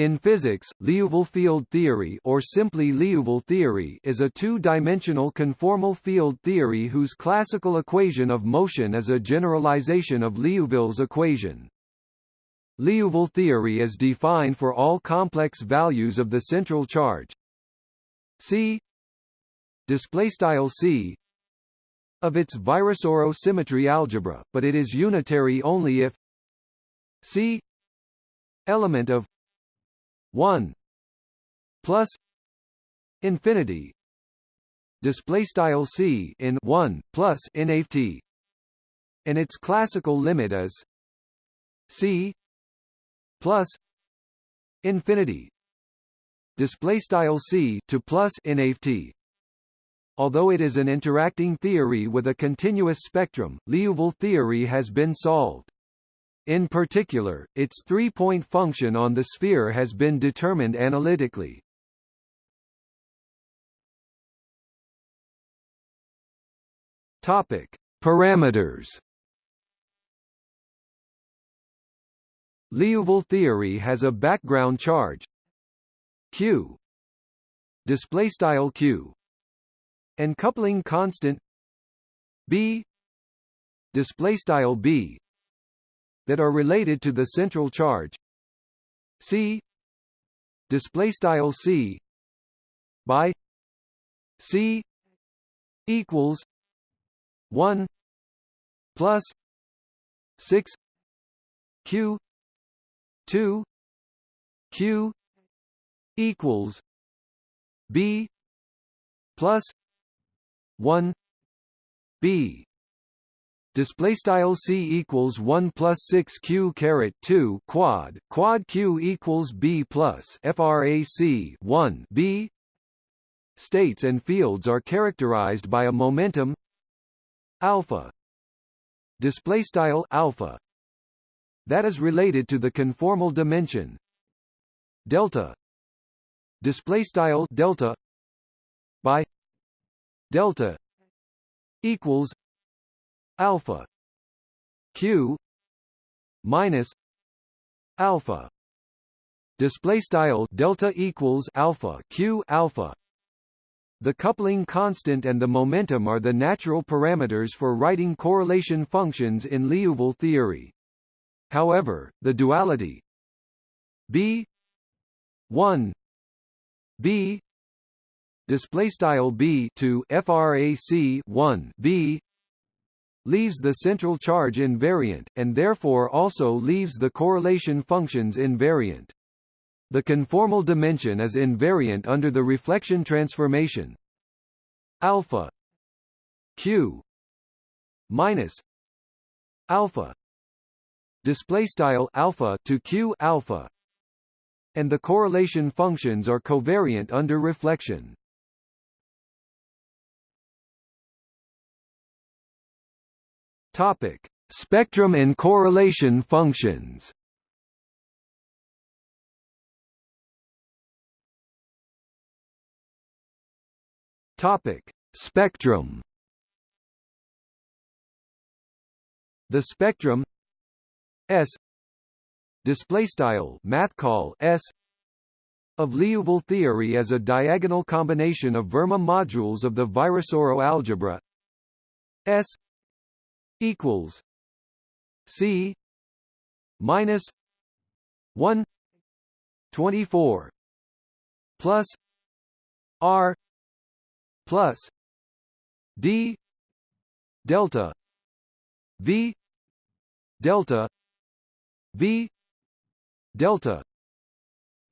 In physics, Liouville field theory or simply Liouville theory is a two-dimensional conformal field theory whose classical equation of motion is a generalization of Liouville's equation. Liouville theory is defined for all complex values of the central charge. C. C. Of its Virasoro symmetry algebra, but it is unitary only if C. Element of 1 plus infinity display style c in 1 plus nft and its classical limit is c plus infinity display style c to plus nft Although it is an interacting theory with a continuous spectrum, Liouville theory has been solved. In particular, its three-point function on the sphere has been determined analytically. Topic: Parameters. Liouville theory has a background charge. Q. Display style q. And coupling constant. B. Display style b that are related to the central charge. C. Display style C by C equals 1 plus 6 Q 2 Q equals B plus 1 B display style c equals 1 plus 6 q caret 2 quad quad q equals b plus frac 1 b. States and fields are characterized by a momentum alpha. Display style alpha that is related to the conformal dimension delta. Display style delta by delta equals alpha. Q. Minus alpha. Display style delta equals alpha q alpha. The coupling constant and the momentum are the natural parameters for writing correlation functions in Liouville theory. However, the duality b 1 b display style b to frac 1 b leaves the central charge invariant, and therefore also leaves the correlation functions invariant. The conformal dimension is invariant under the reflection transformation alpha q minus alpha display style alpha to q alpha and the correlation functions are covariant under reflection Topic: Spectrum and correlation functions. Topic: Spectrum. The spectrum S display style math call S of Liouville theory as a diagonal combination of Verma modules of the Virasoro algebra S equals C minus one twenty four plus R plus D delta V delta V delta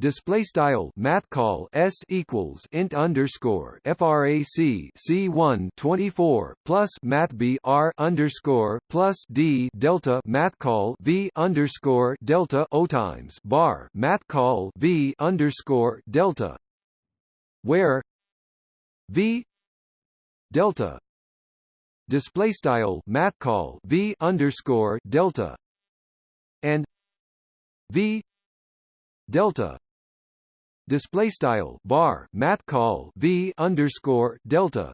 display style math call s equals int underscore frac c1 24 plus math b r underscore plus d delta math call v underscore delta o times bar math call v underscore delta where v delta display style math call v underscore delta and v delta display style bar math call v underscore delta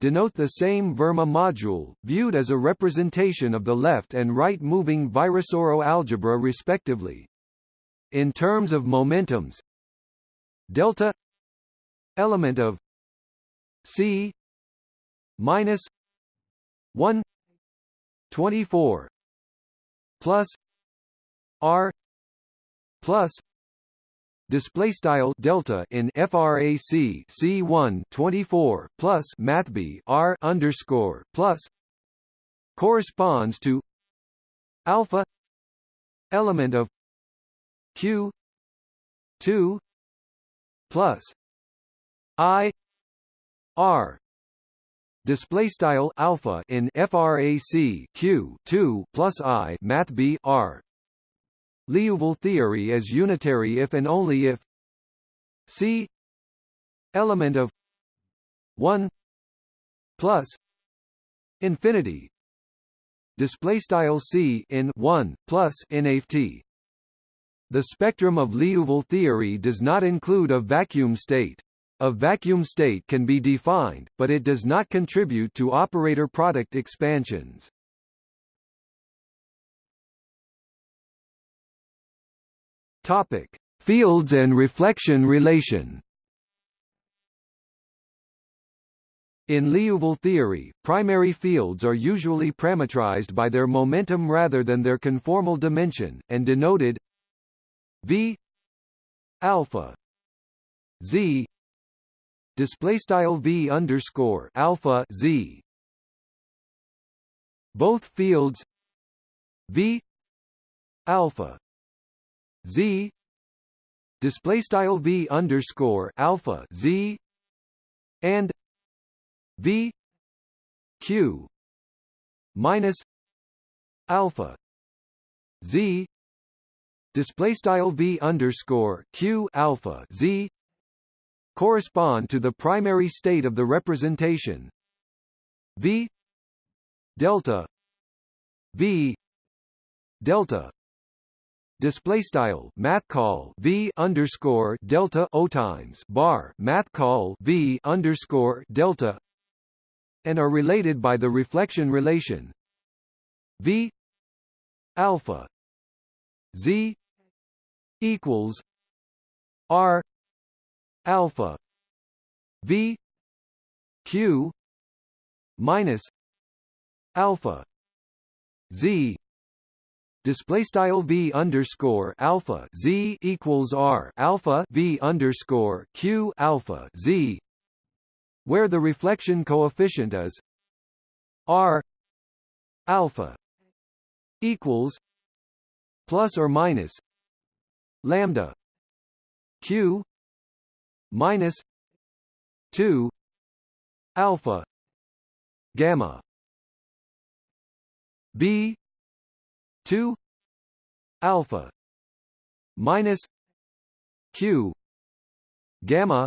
denote the same Verma module, viewed as a representation of the left and right moving Virasoro algebra respectively. in terms of momentums delta element of c minus 1 24 plus r plus display style delta in frac c1 24 plus math b r underscore plus corresponds to alpha element of q 2 plus i r. Display style alpha in frac q 2 plus i math b r Liouville theory is unitary if and only if c element of 1 plus infinity display style c in 1 plus nft the spectrum of Liouville theory does not include a vacuum state a vacuum state can be defined, but it does not contribute to operator product expansions. Topic: Fields and reflection relation. In Liouville theory, primary fields are usually parametrized by their momentum rather than their conformal dimension, and denoted v alpha z display style v underscore alpha z. Both fields v alpha z. Display style v underscore alpha z. And v. Q. Minus alpha z. Display style v underscore q alpha z. Correspond to the primary state of the representation. V. Delta v. Delta display style math call v underscore delta o times bar math call v underscore delta and are related by the reflection relation. V alpha z equals r alpha v q minus alpha z display style v underscore alpha z equals r alpha v underscore q alpha z where the reflection coefficient is r alpha equals plus or minus lambda q minus 2 alpha gamma b 2 alpha minus q gamma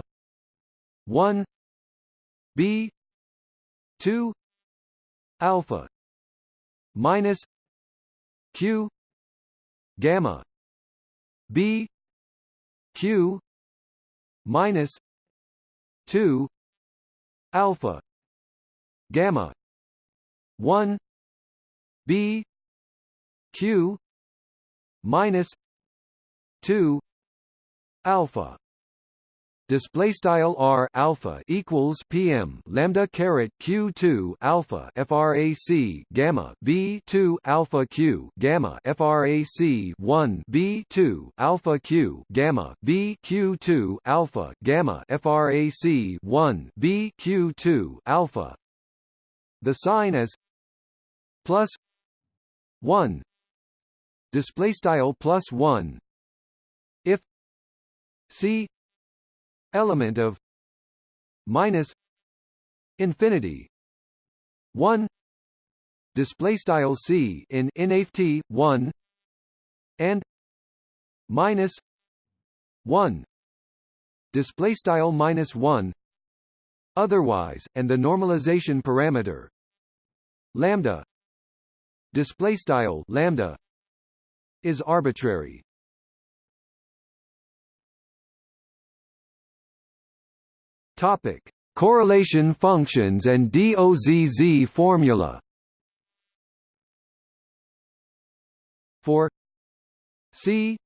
1 b 2 alpha minus q gamma b q minus 2 alpha gamma 1 b q minus 2 alpha. Display style r alpha equals pm lambda caret q 2 alpha frac gamma b 2 alpha q gamma frac 1 b 2 alpha q gamma b q 2 alpha gamma frac 1 b q 2 alpha. The sign is plus 1 display style plus 1 if c element of minus infinity 1 display style c in nft 1 and minus 1 display style minus 1 otherwise and the normalization parameter lambda. Display style lambda is arbitrary. Topic: Correlation functions and DOZZ formula. For C.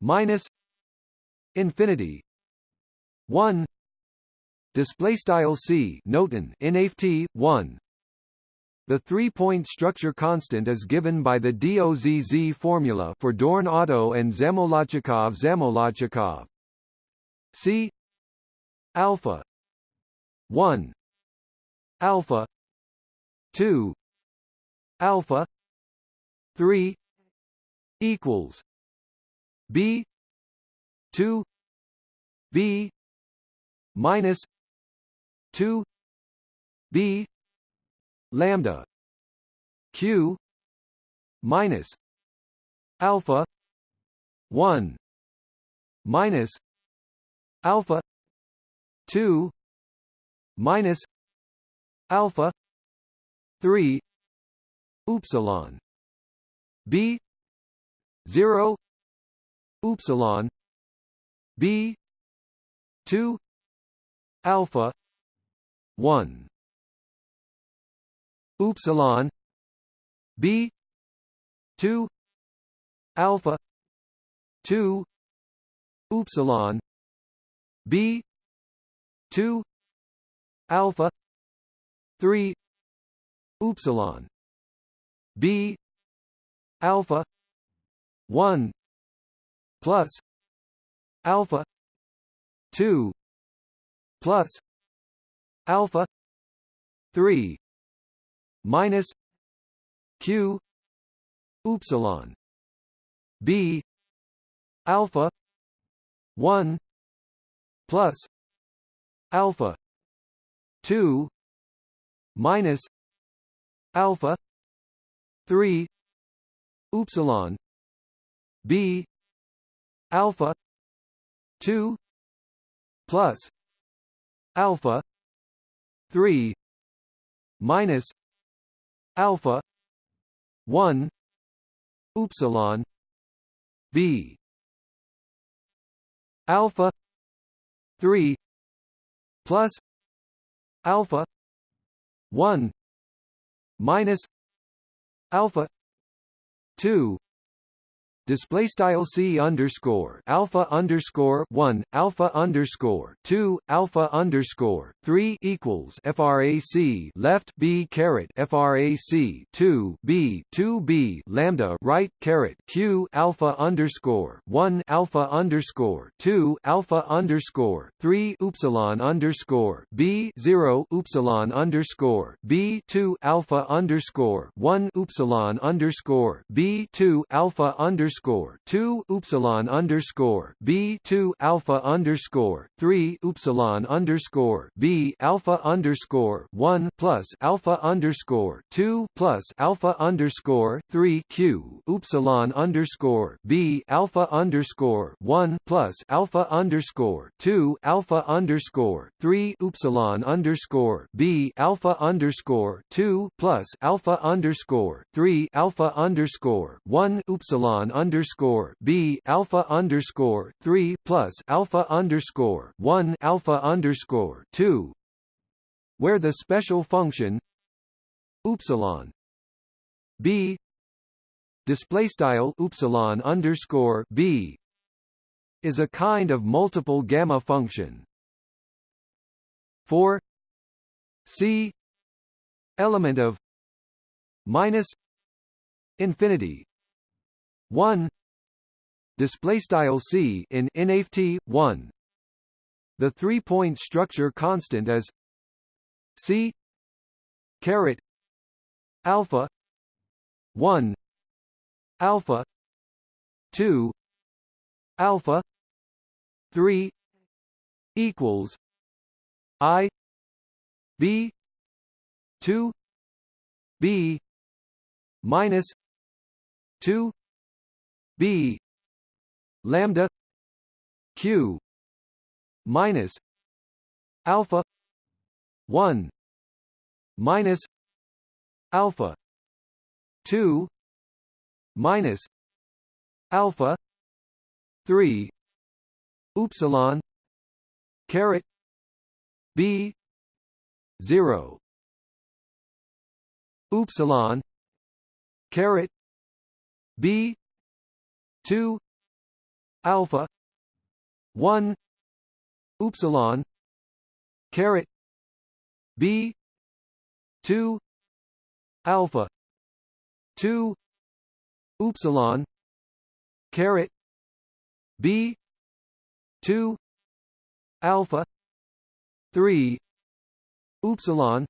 Minus infinity. 1 display style c. Noten nft 1 the three-point structure constant is given by the DOZZ formula for Dorn-Otto and Zamolodchikov-Zamolodchikov. C alpha 1 alpha 2 alpha 3 equals b 2 b minus 2 b lambda q minus alpha 1 minus alpha 2 minus alpha 3 upsilon b 0 upsilon b 2 alpha 1 upsilon b 2 alpha 2 upsilon b 2 alpha 3 upsilon b alpha 1 plus alpha 2 plus alpha 3 minus q upsilon b alpha 1 plus alpha 2 minus alpha 3 upsilon b alpha 2 plus alpha 3 minus alpha. 1 upsilon. B. Alpha. 3 plus. Alpha. 1 minus. Alpha. 2 display style c underscore alpha underscore one alpha underscore two alpha underscore three equals frac left b caret frac two b two b lambda right caret q alpha underscore one alpha underscore two alpha underscore three upsilon underscore b zero upsilon underscore b two alpha underscore one upsilon underscore b two alpha underscore underscore two upsilon underscore B two alpha underscore three upsilon underscore B alpha underscore one plus alpha underscore two plus alpha underscore three Q upsilon underscore B alpha underscore one plus alpha underscore two alpha underscore three upsilon underscore B alpha underscore two plus alpha underscore three alpha underscore one upsilon underscore B alpha underscore three plus alpha underscore one alpha underscore two where the special function upsilon B display style upsilon underscore B is a kind of multiple gamma function for C element of minus infinity 1 display style c in nft 1 the three point structure constant is c caret alpha 1 alpha 2 alpha 3 equals i b 2 b minus 2 b. Lambda q minus alpha 1 minus alpha 2 minus alpha 3 upsilon caret b 0 upsilon caret b 2 alpha 1 upsilon caret b 2 alpha 2 upsilon caret b 2 alpha 3 upsilon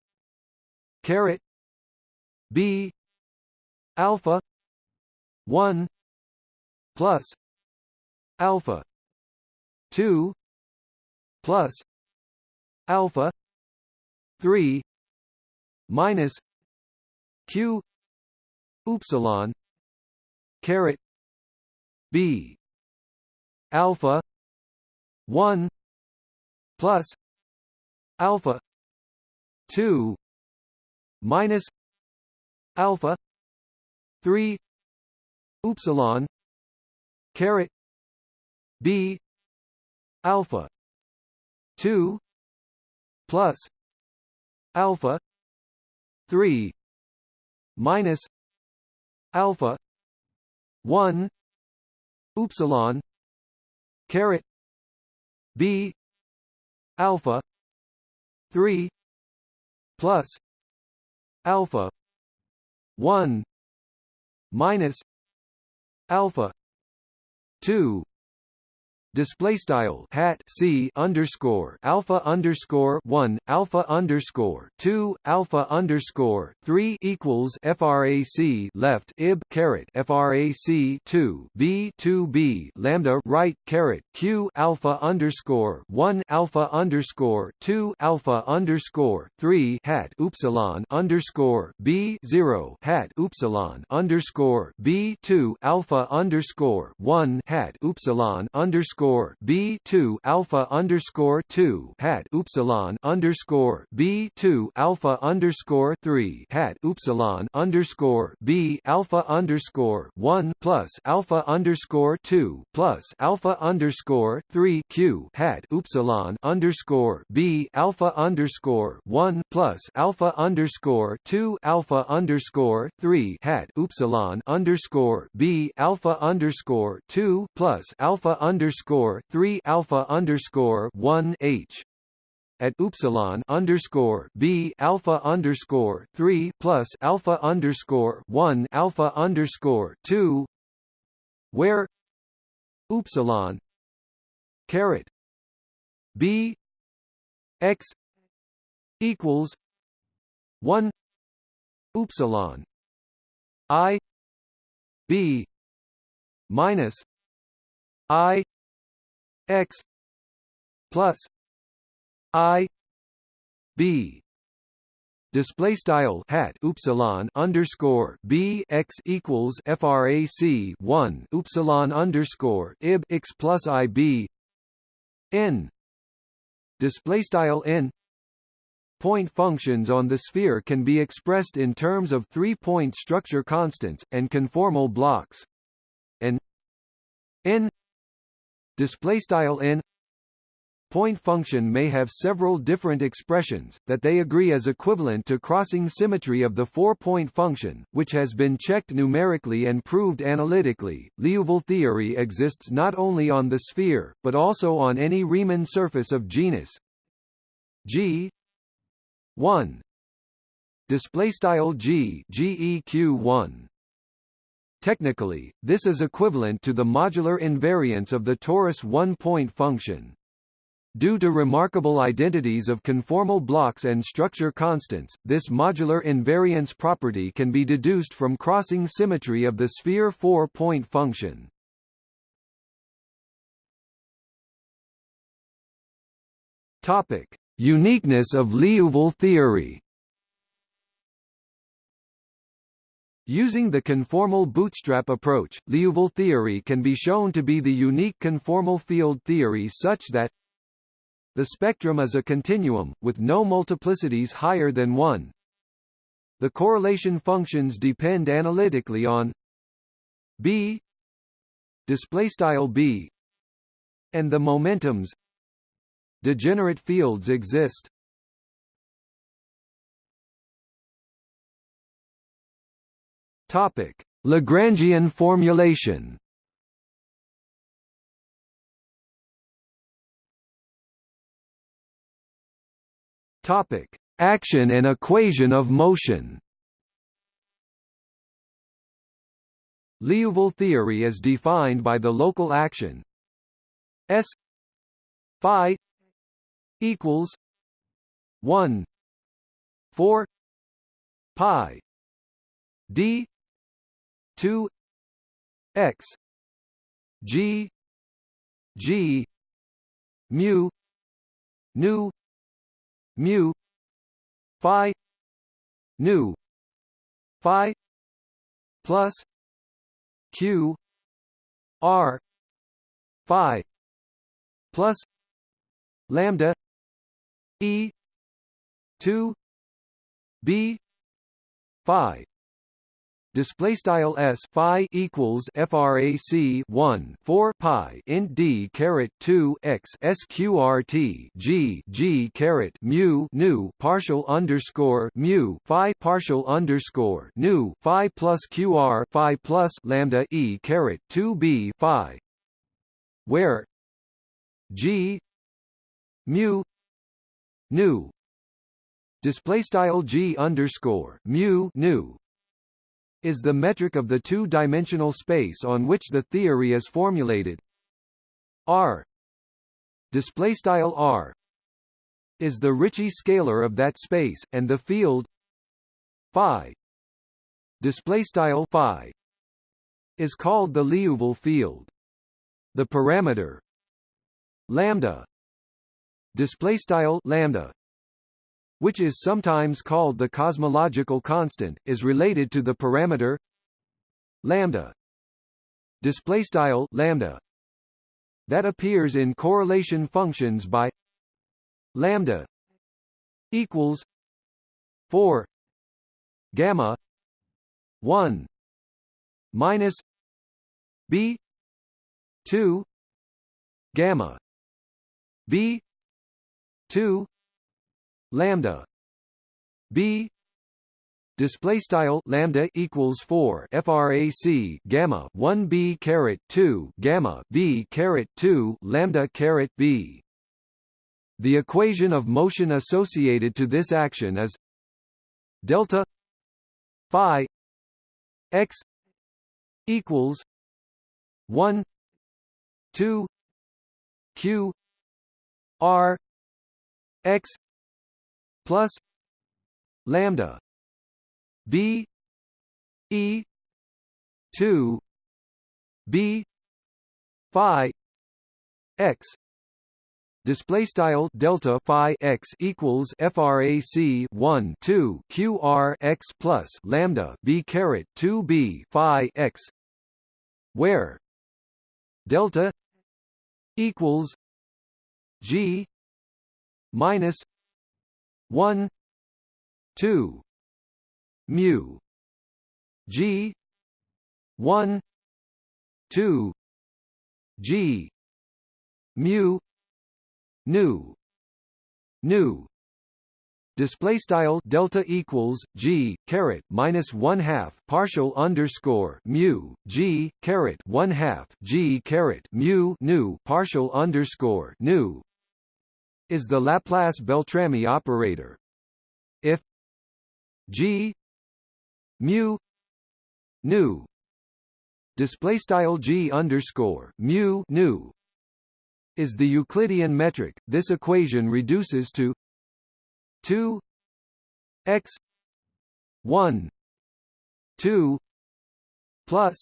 caret b alpha 1 plus alpha 2 plus alpha 3 minus q upsilon caret b alpha 1 plus alpha 2 minus alpha 3 upsilon caret b alpha 2 plus alpha 3 minus alpha 1 upsilon caret b alpha 3 plus alpha 1 minus alpha 2 display style hat c underscore alpha underscore one alpha underscore two alpha underscore three equals frac left ib caret frac two b two b lambda right caret q alpha underscore one alpha underscore two alpha underscore three hat upsilon underscore b zero hat upsilon underscore b two alpha underscore one hat upsilon underscore underscore B two alpha underscore two hat upsilon underscore B two alpha underscore three hat upsilon underscore B alpha underscore one plus alpha underscore two plus alpha underscore three Q hat upsilon underscore B alpha underscore one plus alpha underscore two alpha underscore three hat upsilon underscore B alpha underscore two plus alpha underscore underscore three alpha underscore one H at upsilon underscore b alpha underscore three plus alpha underscore one alpha underscore two, where upsilon caret b x equals one upsilon i b minus i x plus i b. Display style hat upsilon underscore b x equals frac 1 upsilon underscore ib x plus i b. N. Display style n. Point functions on the sphere can be expressed in terms of three-point structure constants and conformal blocks. And n display style n point function may have several different expressions, that they agree as equivalent to crossing symmetry of the four-point function, which has been checked numerically and proved analytically. Liouville theory exists not only on the sphere, but also on any Riemann surface of genus. G 1 display style G GEQ 1 Technically, this is equivalent to the modular invariance of the torus one-point function. Due to remarkable identities of conformal blocks and structure constants, this modular invariance property can be deduced from crossing symmetry of the sphere four-point function. Topic: Uniqueness of Liouville theory. Using the conformal bootstrap approach, Liouville theory can be shown to be the unique conformal field theory such that the spectrum is a continuum, with no multiplicities higher than 1. The correlation functions depend analytically on b b and the momentums degenerate fields exist Topic: Lagrangian formulation. Topic: Action and equation of motion. Liouville theory is defined by the local action S phi equals 1 4 pi d 2 x g g mu nu mu phi nu phi plus q r phi plus lambda e 2 b phi display style s phi equals frac 1 4 pi int d caret 2 x sqrt g g caret mu nu partial underscore mu phi partial underscore nu phi plus qr phi plus lambda e caret 2 b phi where g mu nu display style g underscore mu nu is the metric of the two-dimensional space on which the theory is formulated. R display style R is the Ricci scalar of that space, and the field phi display style phi is called the Liouville field. The parameter lambda display style lambda which is sometimes called the cosmological constant, is related to the parameter lambda display style lambda that appears in correlation functions by lambda equals 4 gamma 1 minus b 2 gamma b 2 lambda. B. Display style lambda equals 4 frac gamma 1 b caret 2 gamma b caret 2 lambda caret b. The equation of motion associated to this action is delta phi x equals 1 2 q r x plus lambda b e 2 b phi x display style delta phi x equals frac 1 2 q r x plus lambda b caret 2 b phi x where delta equals g minus 1 2 mu g 1 2 g mu nu nu. Display style delta equals g caret minus one half partial underscore mu g caret one half g caret mu nu partial underscore nu is the Laplace-Beltrami operator. If G mu nu display style G underscore mu nu is the Euclidean metric, this equation reduces to 2 x 1 2 plus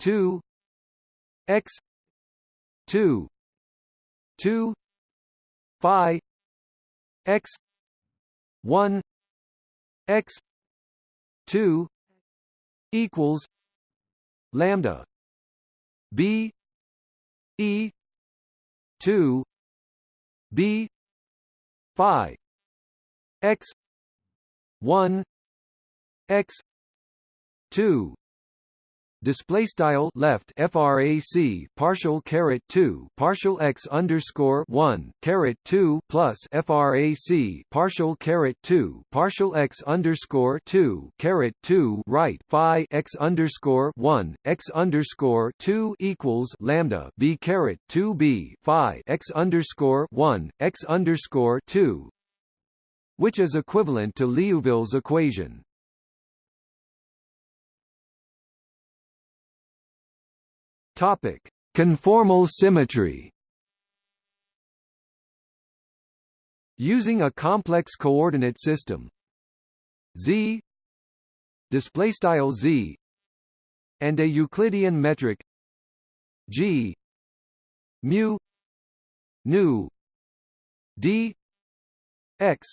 2 x 2 2 phi x 1 x 2 equals lambda b e 2 b phi x 1 x 2 display style left frac partial caret 2 partial x underscore 1 caret 2 plus frac partial caret 2 partial x underscore 2 caret 2 right phi x underscore 1 x underscore 2 equals lambda b caret 2 b phi x underscore 1 x underscore 2 which is equivalent to Liouville's equation. Topic: Conformal symmetry. Using a complex coordinate system. Z. Display style z. And a Euclidean metric. G. Mu. Nu. D. X.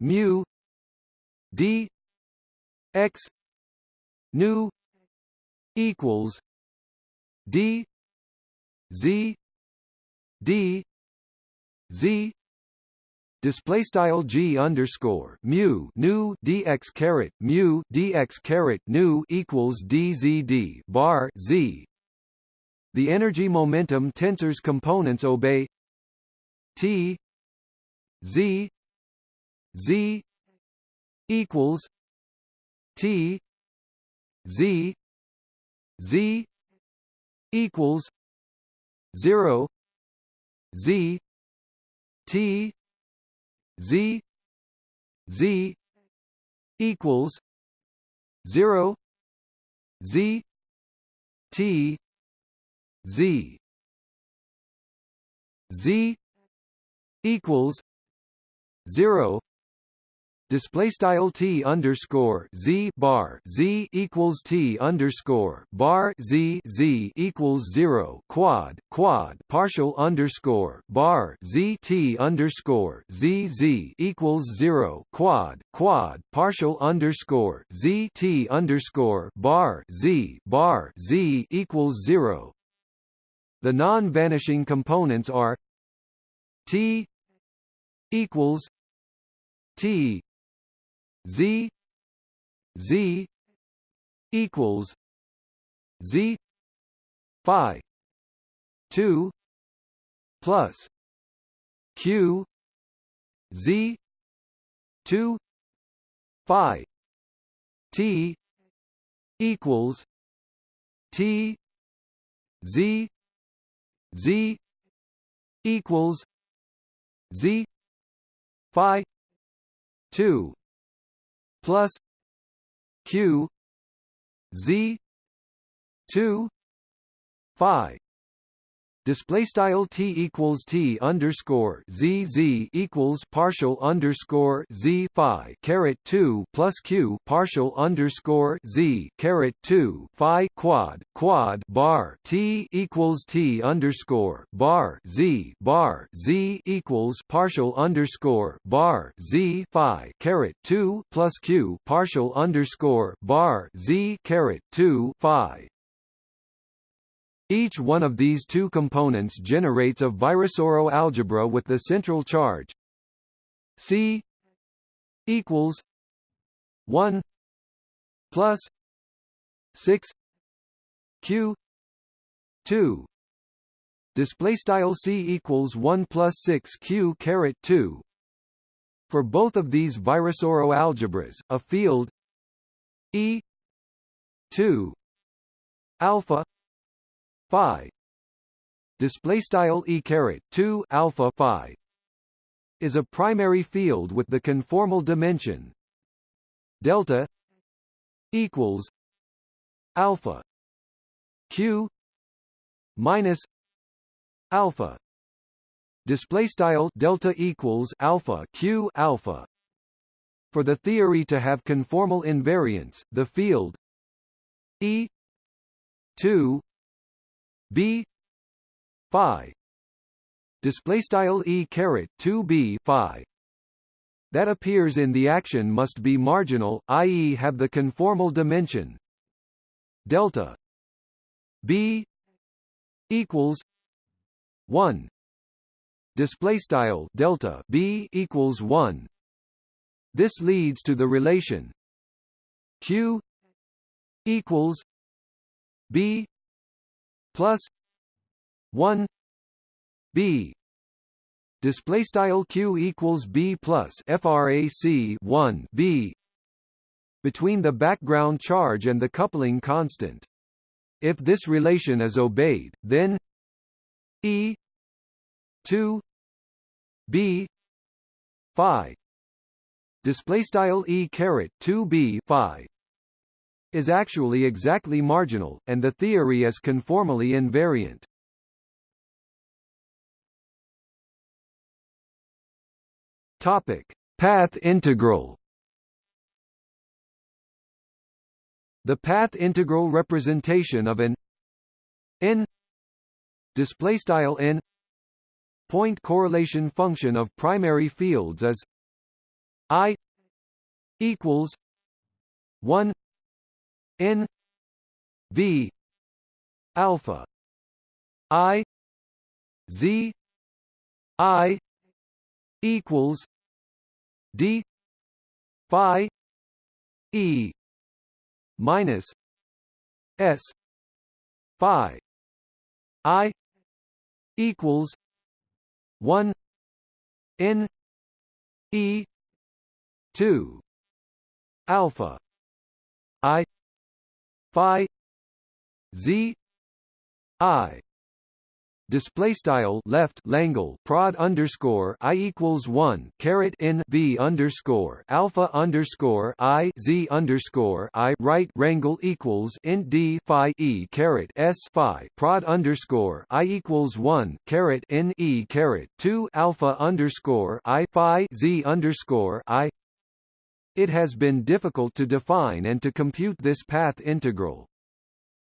Mu. D. X. Nu. Equals d z d z display style g underscore mu nu dx caret mu dx caret nu equals dzd bar z. The energy momentum tensors components obey t z z equals t z z equals zero z t z z equals 0 z t z. Z equals 0 display style t underscore z bar z equals t underscore bar z z equals zero quad quad partial underscore bar z t underscore z z equals zero quad quad partial underscore z t underscore bar z bar z equals zero. The non-vanishing components are t equals t z z equals z phi 2 plus q z 2 phi t equals t z z equals z phi 2 plus q z 2 phi display style t equals t underscore z z equals partial underscore z phi caret 2 plus q partial underscore z caret 2 phi quad quad bar t equals t underscore bar z bar z equals partial underscore bar z phi caret 2 plus q partial underscore bar z caret 2 phi each one of these two components generates a Virasoro algebra with the central charge C equals 1 plus 6 Q 2 display style C equals 1 plus 6 Q caret 2 for both of these Virasoro algebras a field E 2 alpha phi. Display style e caret 2 alpha phi is a primary field with the conformal dimension delta equals alpha q minus alpha. Display style delta equals alpha q alpha. For the theory to have conformal invariance the field e 2 b. Phi. Display style e caret 2 b phi. That appears in the action must be marginal i.e. have the conformal dimension. Delta. B equals 1 display style delta b equals 1 this leads to the relation q equals b plus 1 b. Display style q equals b plus frac 1 b between the background charge and the coupling constant. If this relation is obeyed then e 2 b phi. Display style e caret 2b phi is actually exactly marginal, and the theory is conformally invariant. Topic: Path integral. The path integral representation of an n display n point correlation function of primary fields is i equals 1 n v alpha i z i equals d phi e minus s phi i equals 1 n e 2 alpha i phi z i. Display style left Langle prod underscore I equals one caret in V underscore alpha underscore I Z underscore I right rangle equals int D phi E caret S phi prod underscore I equals one caret in E caret two alpha underscore I phi Z underscore I it has been difficult to define and to compute this path integral.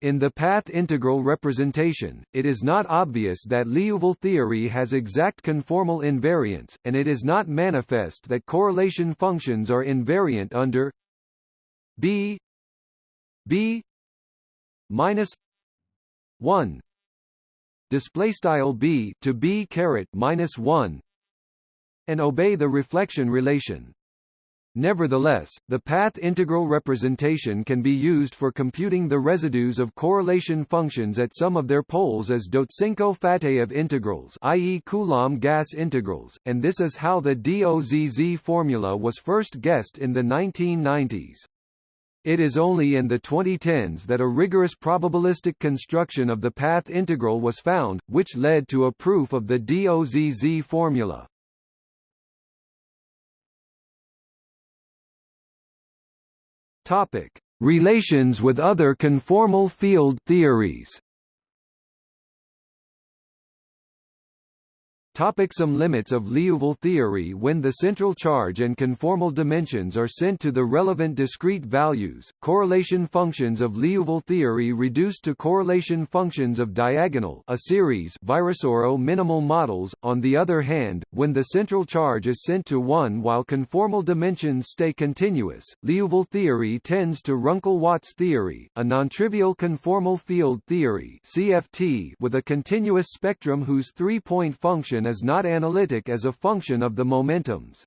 In the path integral representation, it is not obvious that Liouville theory has exact conformal invariance, and it is not manifest that correlation functions are invariant under b b minus 1 display style b to b caret minus 1 and obey the reflection relation Nevertheless, the path integral representation can be used for computing the residues of correlation functions at some of their poles as Dotsenko-Fateev integrals i.e. Coulomb gas integrals, and this is how the DOZZ formula was first guessed in the 1990s. It is only in the 2010s that a rigorous probabilistic construction of the path integral was found, which led to a proof of the DOZZ formula. Topic: Relations with other conformal field theories. Topic some limits of Liouville theory When the central charge and conformal dimensions are sent to the relevant discrete values, correlation functions of Liouville theory reduce to correlation functions of diagonal a series Virasoro minimal models. On the other hand, when the central charge is sent to 1 while conformal dimensions stay continuous, Liouville theory tends to Runkel-Watts theory, a nontrivial conformal field theory CFT with a continuous spectrum whose three-point function is not analytic as a function of the momentums.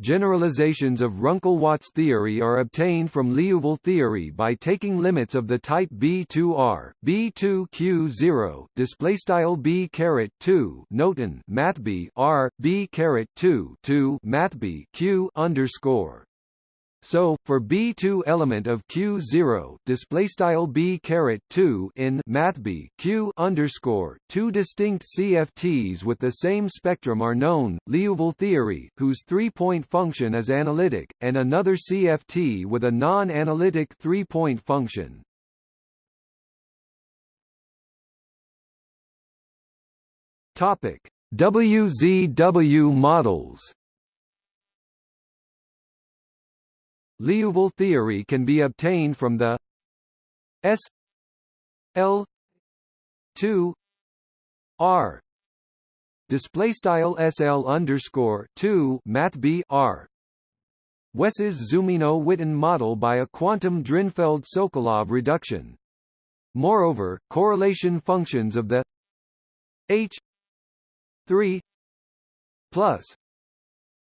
Generalizations of Runkel-Watts theory are obtained from Liouville theory by taking limits of the type B2R, B2Q0, display style B caret 2, noten math B R B caret 2 to math B Q underscore. So, for B2 element of Q0, display style B caret 2 in MathB Q underscore, two distinct CFTs with the same spectrum are known, Liouville theory, whose three-point function is analytic, and another CFT with a non-analytic three-point function. Topic: WZW models Liouville theory can be obtained from the S L 2 R display style SL underscore 2 math B R Wess's Zumino-Witten model by a quantum Drinfeld-Sokolov reduction. Moreover, correlation functions of the H 3 plus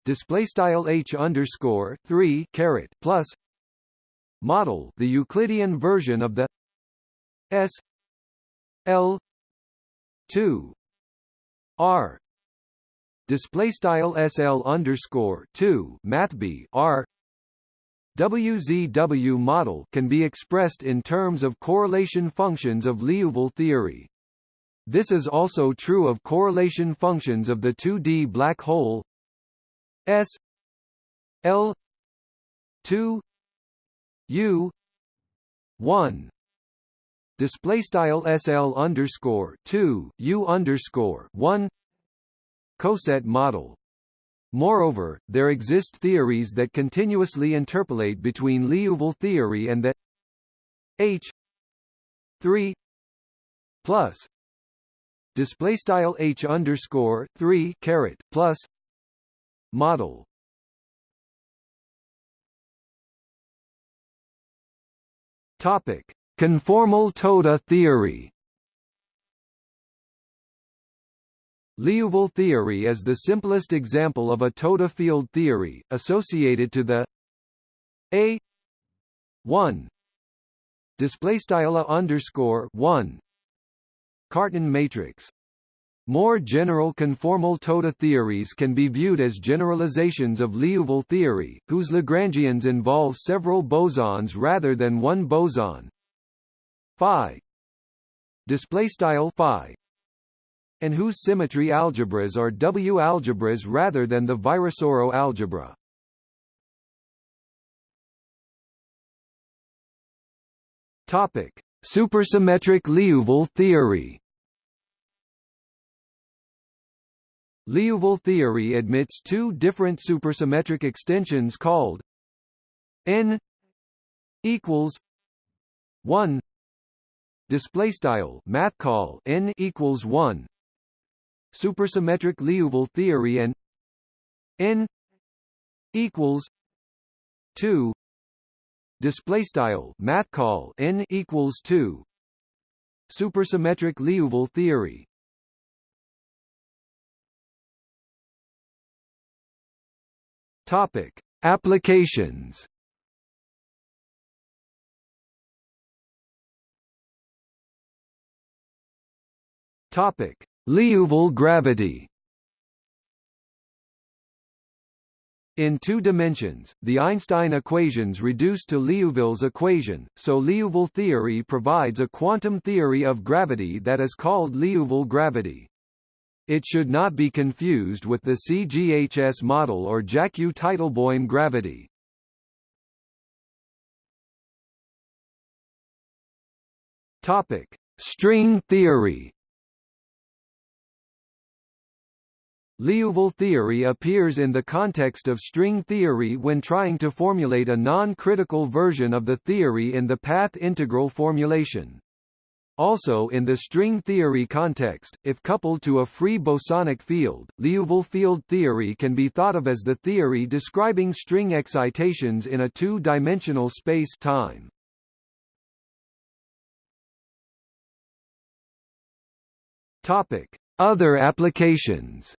display style h underscore three caret plus model the Euclidean version of the s l two r. Display style sl underscore two math r. WZW model can be expressed in terms of correlation functions of Liouville theory. This is also true of correlation functions of the 2D black hole S L two U one. Display style SL underscore two U underscore one. Coset model. Moreover, there exist theories that continuously interpolate between Liouville theory and the H 3 plus. Display style H underscore 3 caret plus model. Topic. Conformal Toda theory. Liouville theory is the simplest example of a Toda field theory, associated to the A 1 displaystyle underscore 1 Cartan matrix. More general conformal Toda theories can be viewed as generalizations of Liouville theory, whose Lagrangians involve several bosons rather than one boson. Phi display style phi and whose symmetry algebras are W algebras rather than the Virasoro algebra. Topic: Supersymmetric Liouville theory. Liouville theory admits two different supersymmetric extensions called n equals 1 display style math call n equals 1 supersymmetric Liouville theory and n equals 2 display style math call n equals 2 supersymmetric Liouville theory topic. Applications. Topic. Liouville gravity. In two dimensions, the Einstein equations reduce to Liouville's equation, so Liouville theory provides a quantum theory of gravity that is called Liouville gravity. It should not be confused with the CGHS model or Jackiw-Teitelboim gravity. Topic: String theory Liouville theory appears in the context of string theory when trying to formulate a non-critical version of the theory in the path integral formulation. Also in the string theory context, if coupled to a free bosonic field, Liouville field theory can be thought of as the theory describing string excitations in a two-dimensional space-time. Other applications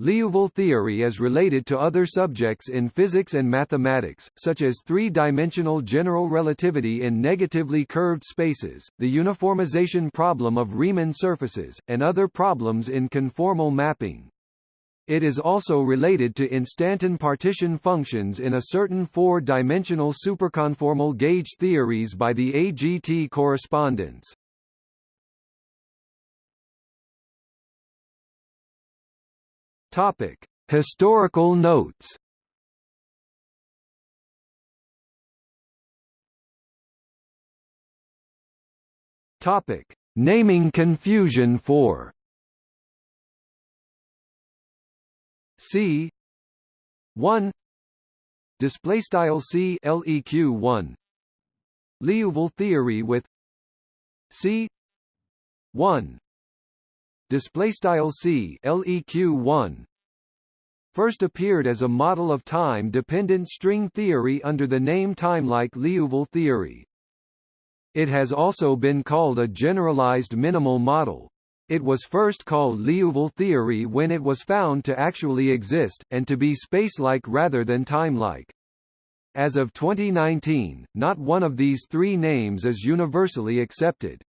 Liouville theory is related to other subjects in physics and mathematics, such as three-dimensional general relativity in negatively curved spaces, the uniformization problem of Riemann surfaces, and other problems in conformal mapping. It is also related to instanton partition functions in a certain four-dimensional superconformal gauge theories by the AGT correspondence. Topic: Historical notes. Topic: Naming confusion for C. 1 display style C LEQ 1 Liouville theory with C. 1 display style c leq 1 first appeared as a model of time-dependent string theory under the name timelike Liouville theory. It has also been called a generalized minimal model. It was first called Liouville theory when it was found to actually exist, and to be spacelike rather than timelike. As of 2019, not one of these three names is universally accepted.